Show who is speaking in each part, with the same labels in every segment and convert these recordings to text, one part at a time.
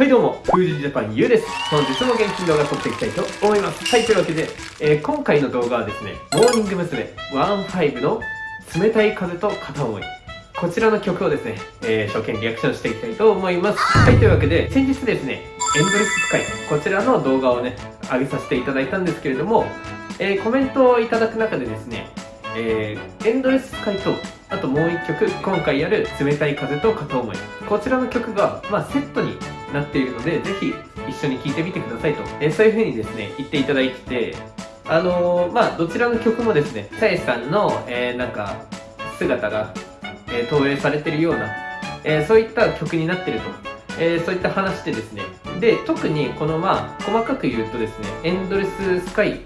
Speaker 1: はいどうも、フージジャパンゆうです。本日も元気に動画撮っていきたいと思います。はい、というわけで、えー、今回の動画はですね、モーニング娘。15の冷たい風と片思い。こちらの曲をですね、えー、初見リアクションしていきたいと思います。はい、というわけで、先日ですね、エンドレススカイ、こちらの動画をね、上げさせていただいたんですけれども、えー、コメントをいただく中でですね、えー、エンドレススカイと、あともう一曲、今回やる冷たい風と片思い。こちらの曲が、まあ、セットになっているので、ぜひ一緒に聴いてみてくださいと、え、そういう風にですね、言っていただいて、あのー、まあ、どちらの曲もですね、さえさんの、えー、なんか、姿が、え投影されてるような、えそういった曲になってると、えそういった話でですね、で、特にこのまあ、細かく言うとですね、エンドレススカイ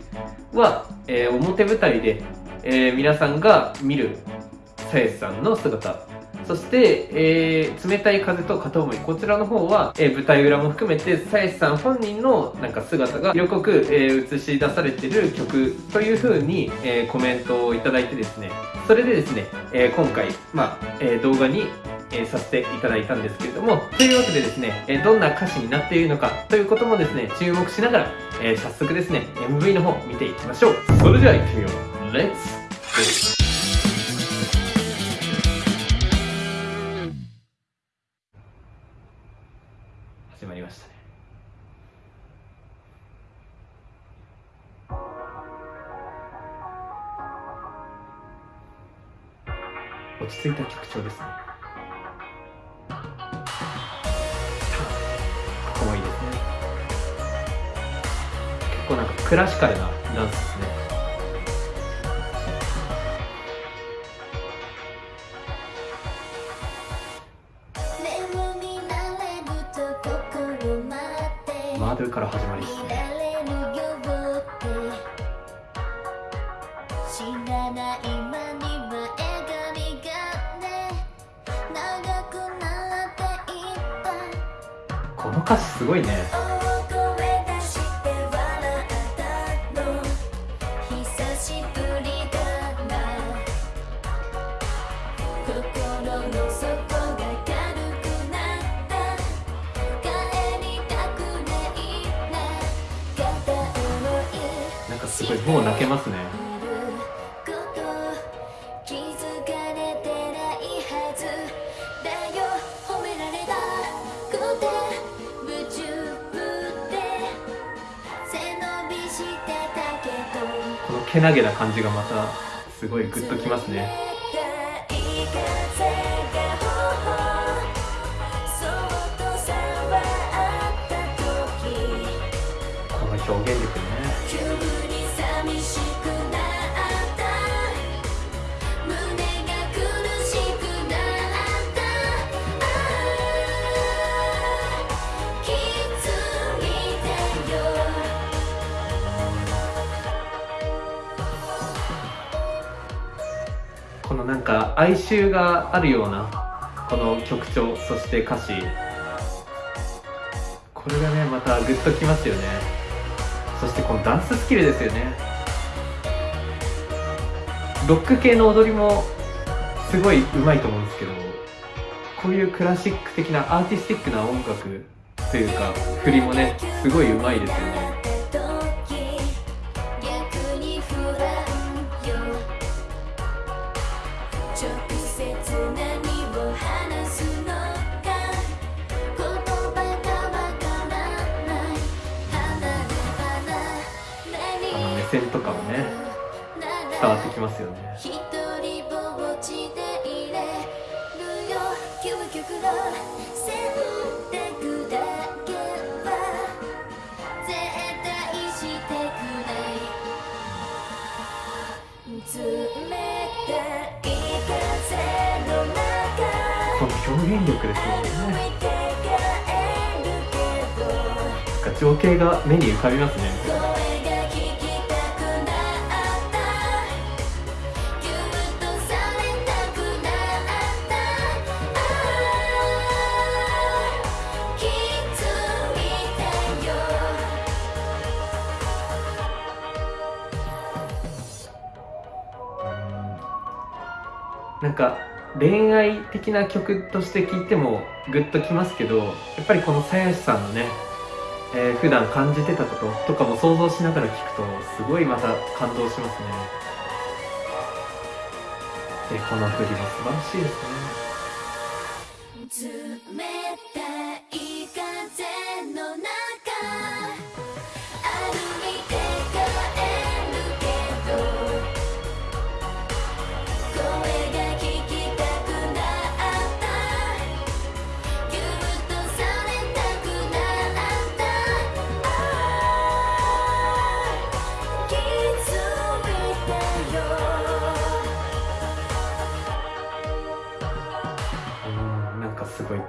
Speaker 1: は、え表舞台で、え皆さんが見るさえさんの姿そして、えー、冷たい風と片思い。こちらの方は、えー、舞台裏も含めて、さやしさん本人のなんか姿が色濃く、えー、映し出されてる曲という風に、えー、コメントをいただいてですね、それでですね、えー、今回、まあ、えー、動画にえー、させていただいたんですけれども、というわけでですね、えー、どんな歌詞になっているのかということもですね、注目しながら、えー、早速ですね、MV の方見ていきましょう。それでは行ってみよう。レッ落ち着いた曲調ですね。ここもいいですね。結構なんかクラシカルなダンスですね。マドゥから始まり。ですすごいね。なんかすごいもう泣けますね。けなげな感じがまたすごいグッときますね。この表現力なんか哀愁があるようなこの曲調そして歌詞。これがねまたグッときますよね。そしてこのダンススキルですよね。ロック系の踊りもすごい上手いと思うんですけどこういうクラシック的なアーティスティックな音楽というか振りもねすごい上手いですよね。線とかもね伝わってきますよね。この表現力ですよね。情景が目に浮かびますねなんか恋愛的な曲として聴いてもグッときますけどやっぱりこの鞘師さんのね、えー、普段感じてたこととかも想像しながら聴くとすごいまた感動しますね。でこの振りも素晴らしいですね。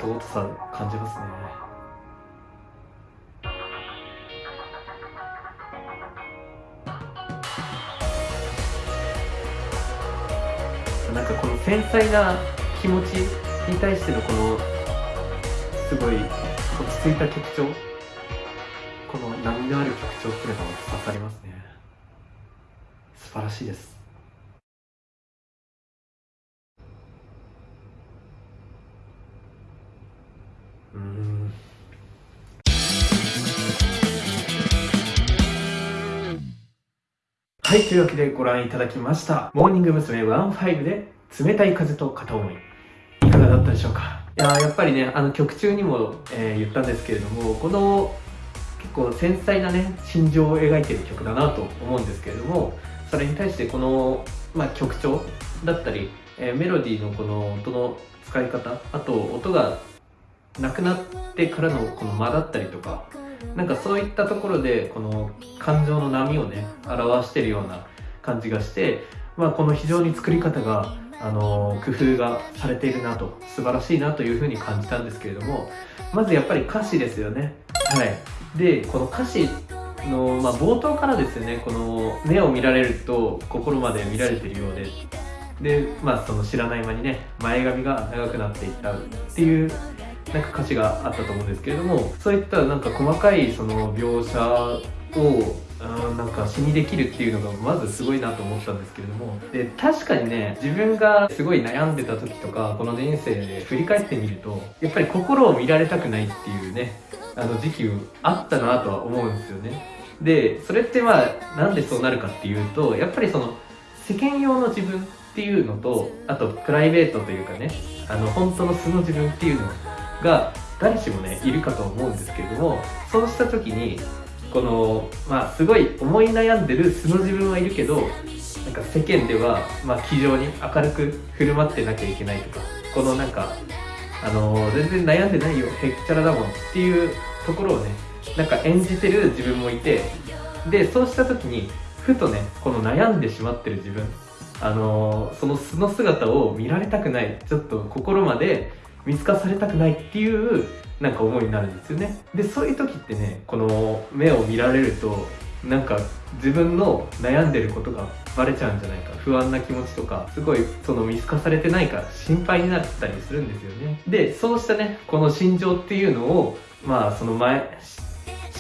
Speaker 1: 尊さ感じますね。なんかこの繊細な気持ちに対してのこのすごい落ち着いた曲調この波のある曲調っていうのが刺さりますね。素晴らしいです。はい、というわけでご覧いただきました。モーニング娘。15で冷たい風と片思い。いかがだったでしょうか？いややっぱりね、あの曲中にも、えー、言ったんですけれども、この結構繊細なね、心情を描いてる曲だなと思うんですけれども、それに対してこの、まあ、曲調だったり、えー、メロディーのこの音の使い方、あと音がなくなってからのこの間だったりとか、なんかそういったところでこの感情の波をね表してるような感じがして、まあ、この非常に作り方があの工夫がされているなと素晴らしいなというふうに感じたんですけれどもまずやっぱり歌詞ですよね。はい。でこの歌詞の、まあ、冒頭からですよねこの目を見られると心まで見られてるようで。でまあその知らない間にね前髪が長くなっていったっていうなんか歌詞があったと思うんですけれどもそういったなんか細かいその描写をうんなんか詩にできるっていうのがまずすごいなと思ったんですけれどもで確かにね自分がすごい悩んでた時とかこの人生で振り返ってみるとやっぱり心を見られたくないっていうねあの時期あったなとは思うんですよね。でそれってまあなんでそうなるかっていうとやっぱりその世間用の自分っていうのとあとプライベートというかねあの本当の素の自分っていうのが誰しもねいるかと思うんですけれどもそうした時にこのまあすごい思い悩んでる素の自分はいるけどなんか世間ではまあ気丈に明るく振る舞ってなきゃいけないとかこのなんかあの、全然悩んでないよへっちゃらだもんっていうところをねなんか演じてる自分もいてでそうした時にふとねこの悩んでしまってる自分あの、その素の姿を見られたくないちょっと心まで見透かされたくないっていうなんか思いになるんですよね。でそういう時ってねこの目を見られるとなんか自分の悩んでることがバレちゃうんじゃないか。不安な気持ちとかすごいその見透かされてないか心配になったりするんですよね。でそうしたねこの心情っていうのをまあその前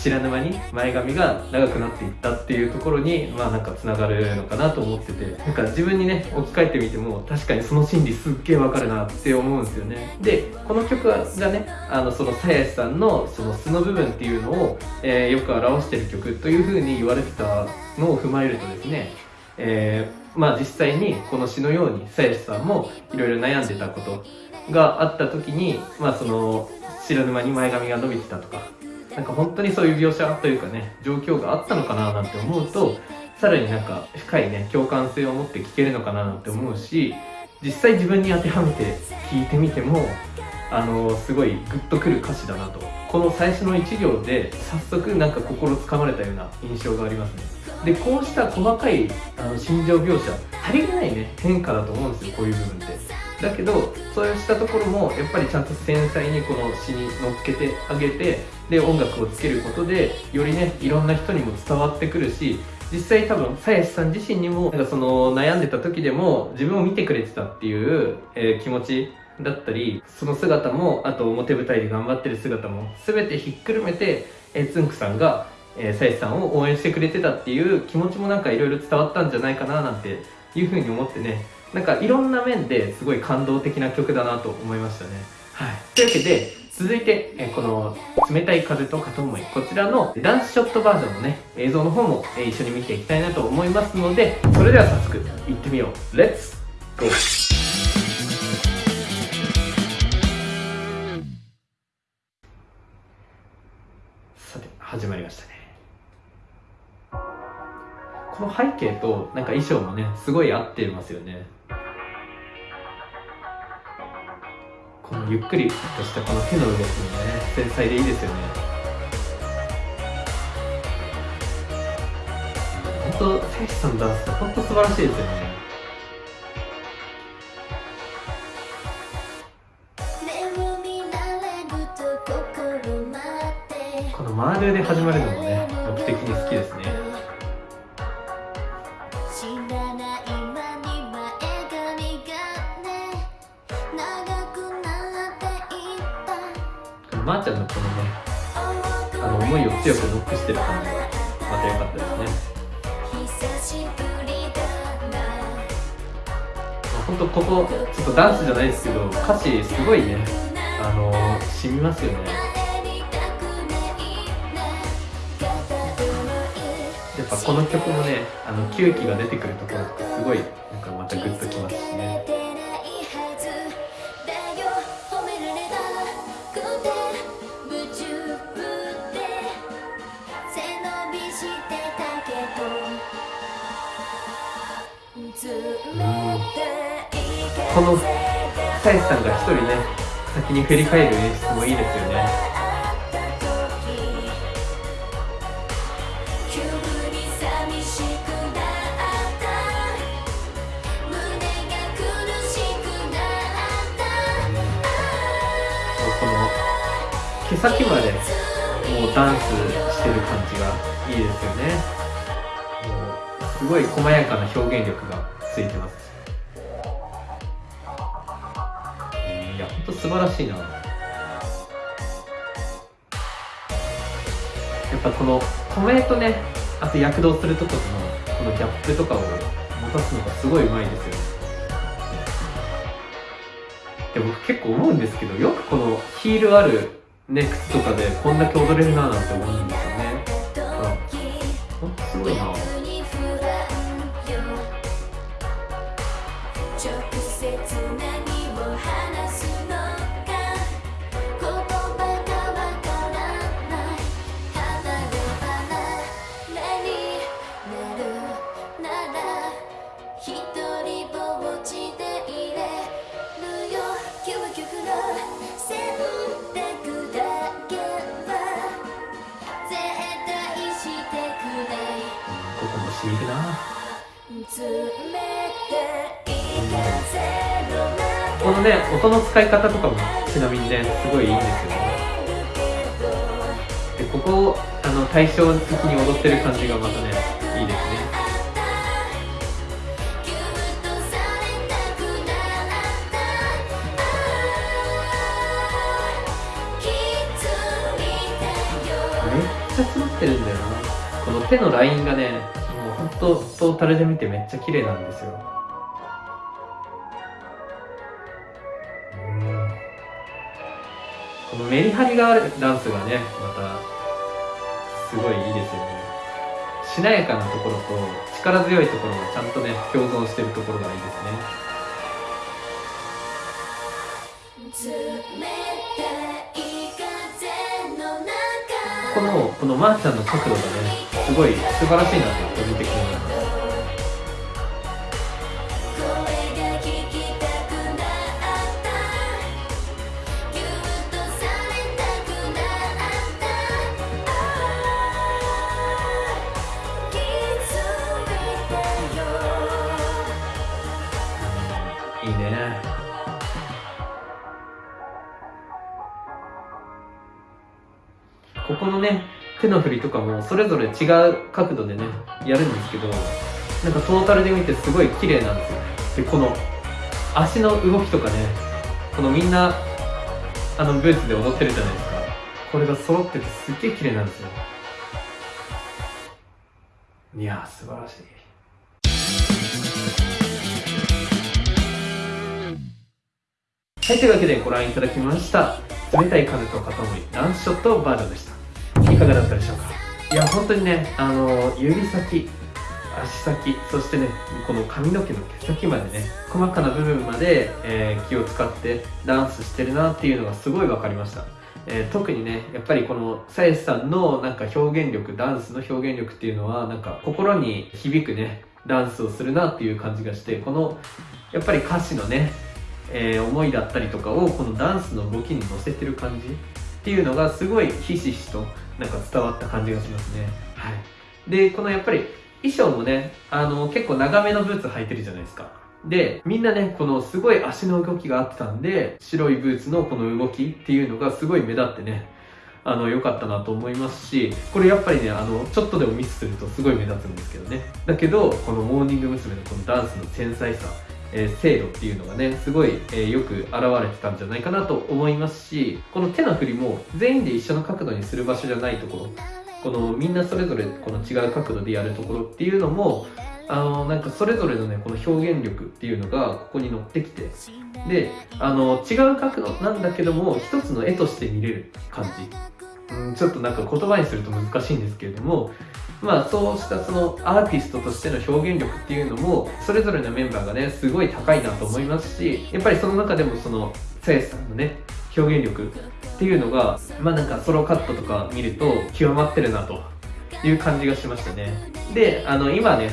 Speaker 1: 知らぬ間に前髪が長くなっていったっていうところにまあなんかつながるのかなと思っててなんか自分にね置き換えてみても確かにその心理すっげえわかるなって思うんですよね。でこの曲がねあのその鞘師さんのその素の部分っていうのを、えー、よく表してる曲というふうに言われてたのを踏まえるとですねえー、まあ実際にこの詩のように鞘師さんもいろいろ悩んでたことがあった時にまあその知らぬ間に前髪が伸びてたとかなんか本当にそういう描写というかね状況があったのかななんて思うとさらになんか深いね共感性を持って聞けるのかななんて思うし実際自分に当てはめて聞いてみてもあのすごいグッとくる歌詞だなと。この最初の1行で早速なんか心つかまれたような印象がありますね。でこうした細かいあの心情描写足りないね変化だと思うんですよこういう部分って。だけどそうしたところもやっぱりちゃんと繊細にこの詩に乗っけてあげてで音楽をつけることでよりねいろんな人にも伝わってくるし実際多分鞘師さん自身にもなんかその悩んでた時でも自分を見てくれてたっていう、えー、気持ちだったりその姿もあと表舞台で頑張ってる姿も全てひっくるめて、えー、つんくさんがえー、さんを応援してくれてたっていう気持ちもなんかいろいろ伝わったんじゃないかななんていうふうに思ってねなんかいろんな面ですごい感動的な曲だなと思いましたね。はい。というわけで続いて、えこの冷たい風と片思いこちらのダンスショットバージョンのね映像の方も、え一緒に見ていきたいなと思いますのでそれでは早速いってみよう。レッツゴーさて始まりましたね。この背景となんか衣装もねすごい合ってますよね。このゆっくりとしたこの手の動きもね繊細でいいですよね。本当聖司さんのダンス本当素晴らしいですよね。このマールで始まるのもね強くノックしてる感じがまた良かったですね。本当ここちょっとダンスじゃないですけど歌詞すごいねあの染みますよね。やっぱこの曲もねあの吸気が出てくるところってすごいなんかまたグッときますしね。このサイさんが一人ね先に振り返る演出もいいですよね。この毛先までもうダンスしてる感じがいいですよねすごい細やかな表現力がついてます。いやほんと素晴らしいな。やっぱこの米とねあと躍動するとことのこのギャップとかを持たすのがすごいうまいですよで僕結構思うんですけどよくこのヒールあるね靴とかでこんだけ踊れるななんて思うんですよね。ね音の使い方とかもちなみにねすごいいいんですよね。でここをあの対照的に踊ってる感じがまたねいいですね。めっちゃ詰まってるんだよな。この手のラインがねもうほんとトータルで見てめっちゃ綺麗なんですよ。このメリハリがあるダンスがねまたすごいいいですよね。しなやかなところと力強いところがちゃんとね共存してるところがいいですね。このこのまーちゃんの角度がねすごい素晴らしいなって個人的に思いま手の振りとかもそれぞれ違う角度でねやるんですけどなんかトータルで見てすごい綺麗なんですよでこの足の動きとかねこのみんなあのブーツで踊ってるじゃないですか。これが揃っててすっげえ綺麗なんですよ。いやー素晴らしい。はい、というわけでご覧いただきました。冷たい風と片思いランチショットバージョンでした。いかがだったでしょうか？いや本当にねあの指先足先そしてねこの髪の毛の毛先までね細かな部分まで、えー、気を使ってダンスしてるなっていうのがすごい分かりました。えー、特にねやっぱりこのさやさんのなんか表現力ダンスの表現力っていうのはなんか心に響くねダンスをするなっていう感じがしてこのやっぱり歌詞のね、えー、思いだったりとかをこのダンスの動きに乗せてる感じっていうのがすごいひしひしとなんか伝わった感じがしますねはいでこのやっぱり衣装もねあの結構長めのブーツ履いてるじゃないですかで、みんなね、このすごい足の動きがあってたんで、白いブーツのこの動きっていうのがすごい目立ってね、あの、良かったなと思いますし、これやっぱりね、あの、ちょっとでもミスするとすごい目立つんですけどね。だけど、このモーニング娘。のこのダンスの繊細さ、え、精度っていうのがね、すごい、え、よく現れてたんじゃないかなと思いますし、この手の振りも全員で一緒の角度にする場所じゃないところ、このみんなそれぞれこの違う角度でやるところっていうのも、あのなんかそれぞれのねこの表現力っていうのがここに乗ってきてであの違う角度なんだけども一つの絵として見れる感じ、うん、ちょっとなんか言葉にすると難しいんですけれどもまあそうしたそのアーティストとしての表現力っていうのもそれぞれのメンバーがねすごい高いなと思いますしやっぱりその中でもそのさやさんのね表現力っていうのがまあなんかソロカットとか見ると極まってるなという感じがしましたね。であの今ね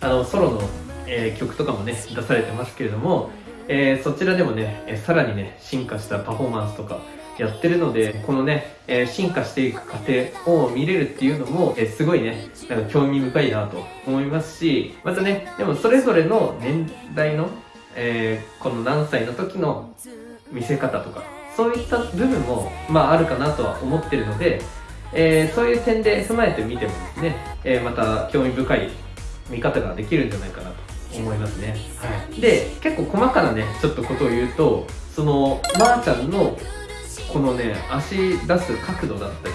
Speaker 1: あのソロの、えー、曲とかもね出されてますけれども、えー、そちらでもね、えさらにね進化したパフォーマンスとかやってるのでこのね、え進化していく過程を見れるっていうのも、えすごいねなんか興味深いなと思いますしまたねでもそれぞれの年代の、えこの何歳の時の見せ方とかそういった部分も、まあ、あるかなとは思ってるので、えー、そういう点で踏まえてみてもですね、えー、また興味深い見方ができるんじゃないかなと思いますね、はい、で結構細かなねちょっとことを言うとそのまー、あ、ちゃんのこのね足出す角度だったり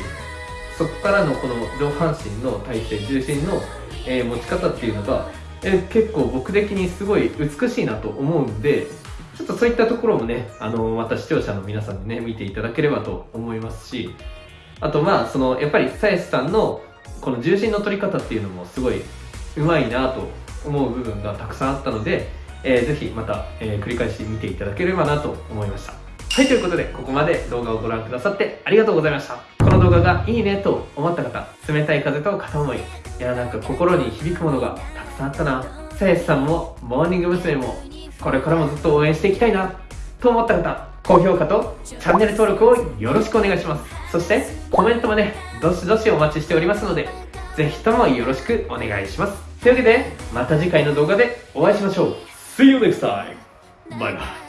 Speaker 1: そこからのこの上半身の体勢重心の、えー、持ち方っていうのが、え、結構僕的にすごい美しいなと思うんでちょっとそういったところもねあのまた視聴者の皆さんにね見ていただければと思いますしあとまあそのやっぱりさやしさんのこの重心の取り方っていうのもすごいうまいなと思う部分がたくさんあったので、えー、ぜひまた、えー、繰り返し見ていただければなと思いました。はいということでここまで動画をご覧くださってありがとうございました。この動画がいいねと思った方冷たい風と片思いいやなんか心に響くものがたくさんあったな。さやしさんもモーニング娘。もこれからもずっと応援していきたいなと思った方高評価とチャンネル登録をよろしくお願いします。そしてコメントもねどしどしお待ちしておりますのでぜひともよろしくお願いします。というわけでまた次回の動画でお会いしましょう。See you next time! バイバイ